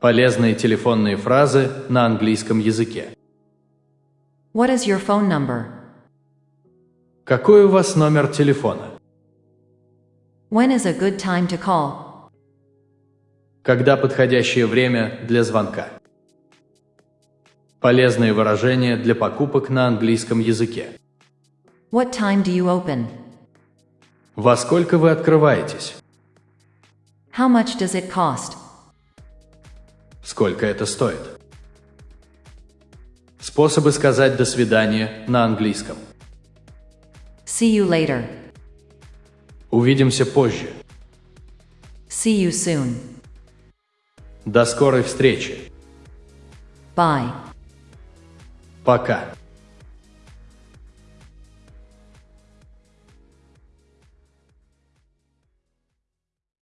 Полезные телефонные фразы на английском языке. What is your phone number? Какой у вас номер телефона? When is a good time to call? Когда подходящее время для звонка? Полезные выражения для покупок на английском языке. What time do you open? Во сколько вы открываетесь? How much does it cost? Сколько это стоит? Способы сказать «до свидания» на английском. See you later. Увидимся позже. See you soon. До скорой встречи. Bye. Пока.